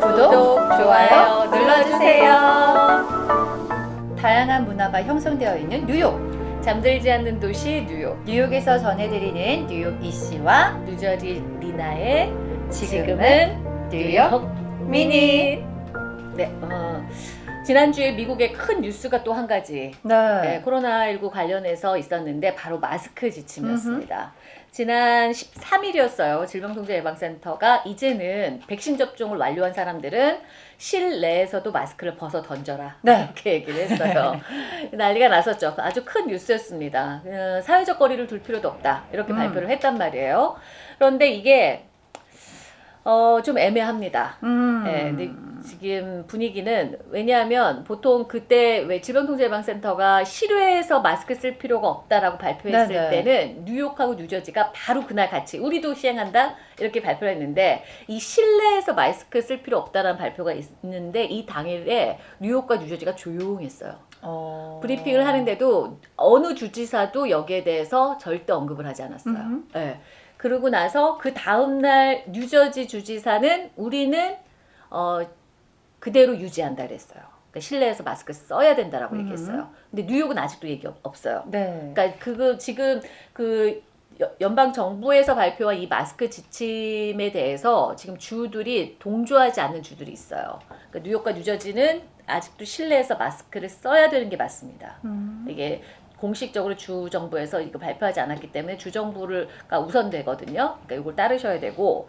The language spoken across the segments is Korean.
구독, 좋아요 눌러주세요. 다양한 문화가 형성되어 있는 뉴욕 잠들지 않는 도시 뉴욕. 뉴욕에서 전해드리는 뉴욕 이씨와 뉴저지 리나의 지금은 뉴욕 미니 네, 어, 지난주에 미국의 큰 뉴스가 또 한 가지 네, 네. 코로나19 관련해서 있었는데 바로 마스크 지침이었습니다. 지난 13일이었어요. 질병통제예방센터가 이제는 백신 접종을 완료한 사람들은 실내에서도 마스크를 벗어 던져라 네. 이렇게 얘기를 했어요. 난리가 났었죠. 아주 큰 뉴스였습니다. 어, 사회적 거리를 둘 필요도 없다 이렇게 음. 발표를 했단 말이에요. 그런데 이게 어, 좀 애매합니다. 음. 네, 지금 분위기는 왜냐하면 보통 그때 왜 질병통제예방센터가 실외에서 마스크 쓸 필요가 없다라고 발표했을 네네. 때는 뉴욕하고 뉴저지가 바로 그날 같이 우리도 시행한다 이렇게 발표를 했는데 이 실내에서 마스크 쓸 필요 없다라는 발표가 있는데 이 당일에 뉴욕과 뉴저지가 조용했어요. 어. 브리핑을 하는데도 어느 주지사도 여기에 대해서 절대 언급을 하지 않았어요. 음흠. 예. 그러고 나서 그 다음날 뉴저지 주지사는 우리는 어, 그대로 유지한다 그랬어요. 그러니까 실내에서 마스크 써야 된다라고 음. 얘기했어요. 근데 뉴욕은 아직도 얘기 없- 없어요. 네. 그러니까 그거 지금 그 여- 연방 정부에서 발표한 이 마스크 지침에 대해서 지금 주들이 동조하지 않는 주들이 있어요. 그러니까 뉴욕과 뉴저지는 아직도 실내에서 마스크를 써야 되는 게 맞습니다. 음. 이게 공식적으로 주 정부에서 이거 발표하지 않았기 때문에 주 정부가 우선되거든요. 그러니까 이걸 따르셔야 되고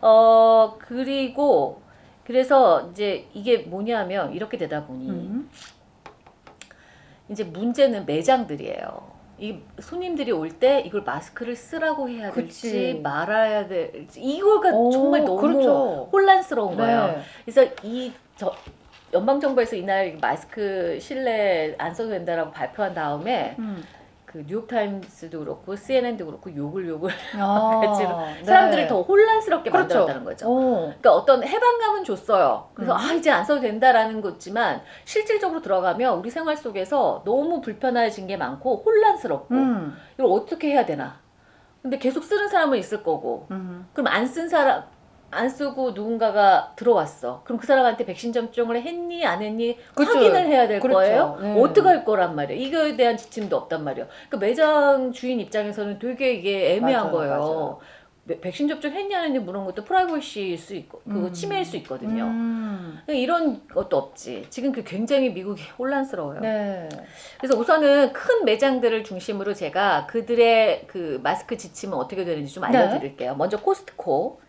어 그리고 그래서 이제 이게 뭐냐면 이렇게 되다 보니 음. 이제 문제는 매장들이에요. 이 손님들이 올 때 이걸 마스크를 쓰라고 해야 될지 그치. 말아야 될지 이거가 오, 정말 너무 그렇죠. 혼란스러운 거예요. 네. 그래서 이 저, 연방 정부에서 이날 마스크 실내 안 써도 된다라고 발표한 다음에 음. 그 뉴욕 타임스도 그렇고 CNN도 그렇고 욕을 욕을 아, 네. 사람들을 더 혼란스럽게 그렇죠. 만들었다는 거죠. 오. 그러니까 어떤 해방감은 줬어요. 그래서 음. 아 이제 안 써도 된다라는 거지만 실질적으로 들어가면 우리 생활 속에서 너무 불편해진 게 많고 혼란스럽고 음. 이걸 어떻게 해야 되나. 근데 계속 쓰는 사람은 있을 거고 음. 그럼 안 쓴 사람 안 쓰고 누군가가 들어왔어. 그럼 그 사람한테 백신 접종을 했니 안 했니 그쵸. 확인을 해야 될 그렇죠. 거예요. 네. 어떻게 할 거란 말이에요. 이거에 대한 지침도 없단 말이에요. 그러니까 매장 주인 입장에서는 되게 이게 애매한 맞아요, 거예요. 맞아요. 매- 백신 접종 했냐 안 했냐 물은 것도 프라이버시일 수 있고 그거 음. 침해일 수 있거든요. 음. 그러니까 이런 것도 없지. 지금 그 굉장히 미국이 혼란스러워요. 네. 그래서 우선은 큰 매장들을 중심으로 제가 그들의 그 마스크 지침은 어떻게 되는지 좀 네. 알려드릴게요. 먼저 코스트코.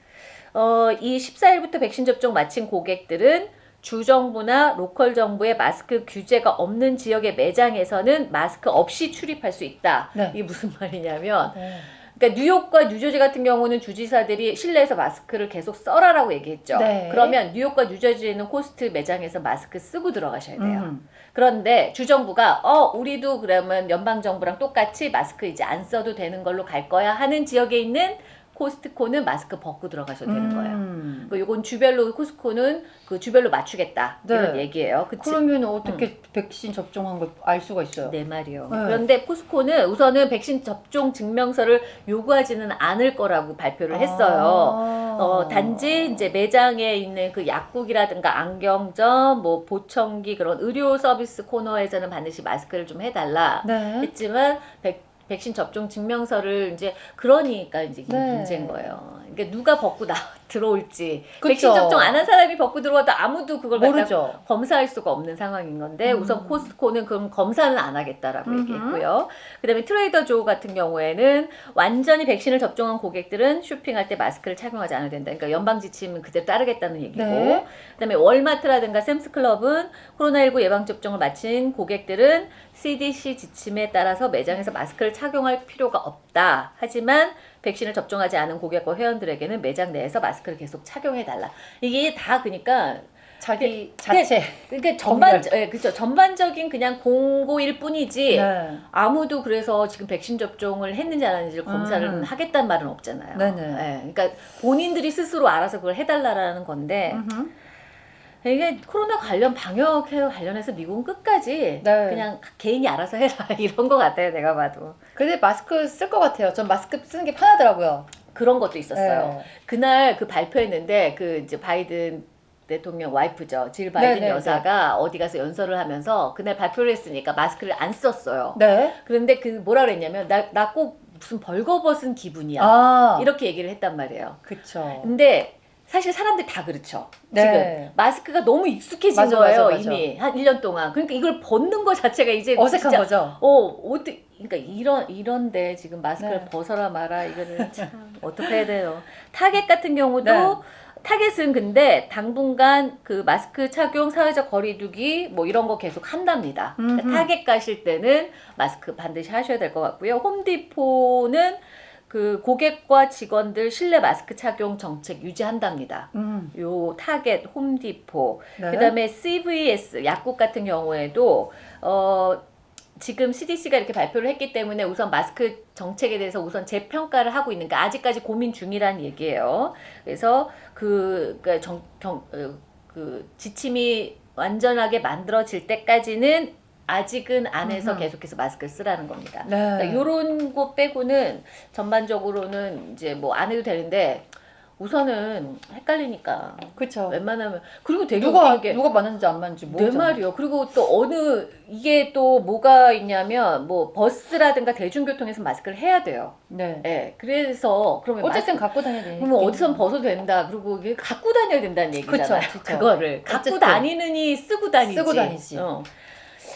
어, 이 14일부터 백신 접종 마친 고객들은 주정부나 local 정부의 마스크 규제가 없는 지역의 매장에서는 마스크 없이 출입할 수 있다. 네. 이게 무슨 말이냐면 네. 그러니까 뉴욕과 뉴저지 같은 경우는 주지사들이 실내에서 마스크를 계속 써라라고 얘기했죠. 네. 그러면 뉴욕과 뉴저지에 있는 코스트코 매장에서 마스크 쓰고 들어가셔야 돼요. 음. 그런데 주정부가 어 우리도 그러면 연방 정부랑 똑같이 마스크 이제 안 써도 되는 걸로 갈 거야 하는 지역에 있는 코스트코는 마스크 벗고 들어가셔도 되는 거예요. 음. 그 요건 주별로 코스트코는 그 주별로 맞추겠다 네. 이런 얘기예요. 그치? 그러면 어떻게 백신 접종한 걸 알 수가 있어요? 네 말이요. 네. 그런데 포스코는 우선은 백신 접종 증명서를 요구하지는 않을 거라고 발표를 했어요. 아. 어, 단지 이제 매장에 있는 그 약국이라든가 안경점, 뭐 보청기 그런 의료 서비스 코너에서는 반드시 마스크를 좀 해달라 네. 했지만 백, 백신 접종 증명서를 이제 그러니까 이제 네. 문제인 거예요. 그러니까 누가 벗고 나 들어올지 그쵸. 백신 접종 안 한 사람이 벗고 들어와도 아무도 그걸 모르죠. 검사할 수가 없는 상황인 건데 음. 우선 코스트코는 그럼 검사는 안 하겠다라고 음흠. 얘기했고요. 그다음에 트레이더 조 같은 경우에는 완전히 백신을 접종한 고객들은 쇼핑할 때 마스크를 착용하지 않아도 된다. 그러니까 연방 지침은 그대로 따르겠다는 얘기고. 네. 그다음에 월마트라든가 샘스클럽은 코로나19 예방 접종을 마친 고객들은 CDC 지침에 따라서 매장에서 마스크를 착용할 필요가 없다. 하지만 백신을 접종하지 않은 고객과 회원들에게는 매장 내에서 마스크를 계속 착용해 달라. 이게 다 그러니까 자기 자체. 그러니까 전반 예, 그렇죠. 전반적인 그냥 공고일 뿐이지 네. 아무도 그래서 지금 백신 접종을 했는지 안 했는지를 검사를 음. 하겠다는 말은 없잖아요. 네네. 예, 그러니까 본인들이 스스로 알아서 그걸 해달라라는 건데 음흠. 이게 코로나 관련 방역 관련해서 미국은 끝까지 네. 그냥 개인이 알아서 해라 이런 것 같아요. 내가 봐도. 근데 마스크 쓸 것 같아요. 전 마스크 쓰는 게 편하더라고요. 그런 것도 있었어요. 네. 그날 그 발표했는데 그 이제 바이든 대통령 와이프죠. 질 바이든 네, 네, 여사가 어디 가서 연설을 하면서 그날 발표를 했으니까 마스크를 안 썼어요. 네. 그런데 그 뭐라 그랬냐면 나 나 꼭 무슨 벌거벗은 기분이야. 아, 이렇게 얘기를 했단 말이에요. 그쵸. 근데 사실 사람들이 다 그렇죠. 네. 지금 마스크가 너무 익숙해진 맞아, 거예요, 맞아, 맞아. 이미. 한 1년 동안. 그러니까 이걸 벗는 거 자체가 이제 어색한 진짜 거죠. 어, 어떻게 그러니까 이런 이런데 지금 마스크를 네. 벗어라 마라 이거는 참 어떻게 해야 돼요. 타겟 같은 경우도 네. 타겟은 근데 당분간 그 마스크 착용, 사회적 거리두기 뭐 이런 거 계속 한답니다. 그러니까. 타겟 가실 때는 마스크 반드시 하셔야 될 것 같고요. 홈디포는 그 고객과 직원들 실내 마스크 착용 정책 유지한답니다. 음. 요 타겟, 홈디포, 네. 그다음에 CVS 약국 같은 경우에도 어 지금 CDC가 이렇게 발표를 했기 때문에 우선 마스크 정책에 대해서 우선 재평가를 하고 있는 게 아직까지 고민 중이라는 얘기예요. 그래서 그, 그, 정, 경, 어, 그 지침이 완전하게 만들어질 때까지는 아직은 안에서 음흠. 계속해서 마스크를 쓰라는 겁니다. 네. 그러니까 거 빼고는 전반적으로는 이제 뭐 안 해도 되는데 우선은 헷갈리니까 그쵸. 웬만하면 그리고 되게 누가 웃긴 게 누가 맞는지 안 맞는지 내 모르잖아. 말이요. 그리고 또 어느 이게 또 뭐가 있냐면 뭐 버스라든가 대중교통에서 마스크를 해야 돼요. 네. 예. 그래서 그러면 어쨌든 마스크, 갖고 다녀야 되니까. 그러면 어디선 벗어도 된다. 그리고 이게 갖고 다녀야 된다는 얘기잖아요. 그쵸, 그쵸. 그거를 갖고. 다니느니 쓰고 다니지. 쓰고 다니지. 어.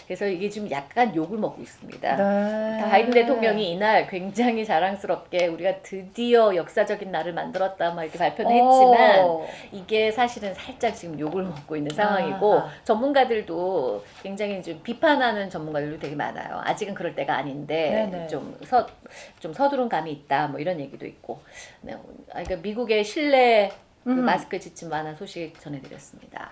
그래서 이게 좀 약간 욕을 먹고 있습니다. 네. 바이든 대통령이 이날 굉장히 자랑스럽게 우리가 드디어 역사적인 날을 만들었다 막 이렇게 발표는 했지만 어. 이게 사실은 살짝 지금 욕을 먹고 있는 상황이고 아하. 전문가들도 굉장히 좀 비판하는 전문가들도 되게 많아요. 아직은 그럴 때가 아닌데. 좀 서 좀 서두른 감이 있다 뭐 이런 얘기도 있고. 네, 아, 그러니까 미국의 실내 그 음. 마스크 지침 완화 소식 전해드렸습니다.